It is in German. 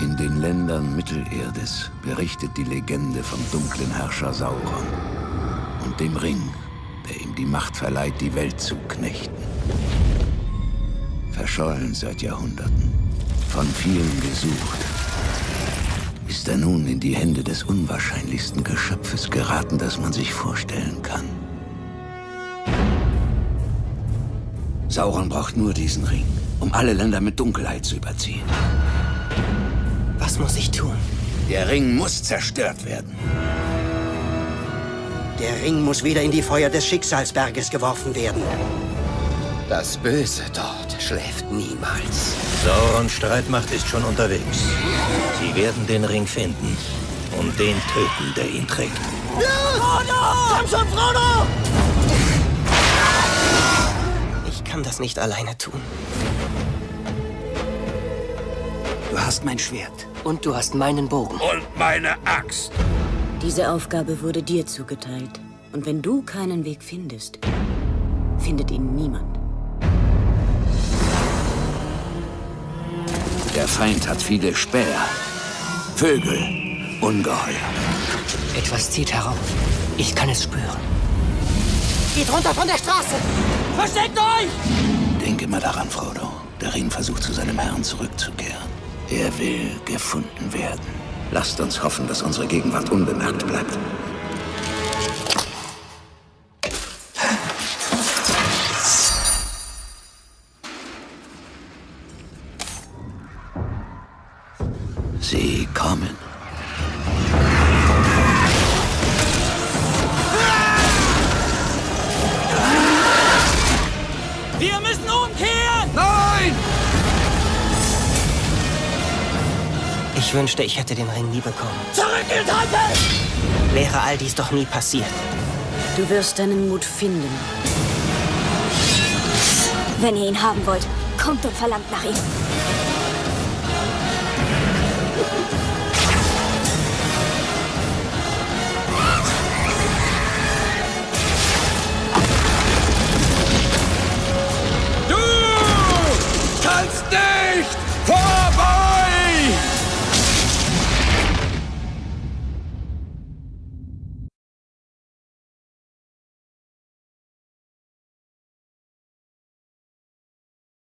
In den Ländern Mittelerdes berichtet die Legende vom dunklen Herrscher Sauron und dem Ring, der ihm die Macht verleiht, die Welt zu knechten. Verschollen seit Jahrhunderten, von vielen gesucht, ist er nun in die Hände des unwahrscheinlichsten Geschöpfes geraten, das man sich vorstellen kann. Sauron braucht nur diesen Ring, um alle Länder mit Dunkelheit zu überziehen. Was muss ich tun? Der Ring muss zerstört werden. Der Ring muss wieder in die Feuer des Schicksalsberges geworfen werden. Das Böse dort schläft niemals. Saurons Streitmacht ist schon unterwegs. Sie werden den Ring finden und den töten, der ihn trägt. Frodo! Komm schon, Frodo! Ich kann das nicht alleine tun. Du hast mein Schwert. Und du hast meinen Bogen. Und meine Axt. Diese Aufgabe wurde dir zugeteilt. Und wenn du keinen Weg findest, findet ihn niemand. Der Feind hat viele Späher, Vögel, Ungeheuer. Etwas zieht herauf. Ich kann es spüren. Geht runter von der Straße! Versteckt euch! Denk immer daran, Frodo. Der Ring versucht zu seinem Herrn zurückzukehren. Er will gefunden werden. Lasst uns hoffen, dass unsere Gegenwart unbemerkt bleibt. Sie kommen. Wir müssen umkehren! Nein! Ich wünschte, ich hätte den Ring nie bekommen. Zurück in Tante! Wäre all dies doch nie passiert. Du wirst deinen Mut finden. Wenn ihr ihn haben wollt, kommt und verlangt nach ihm.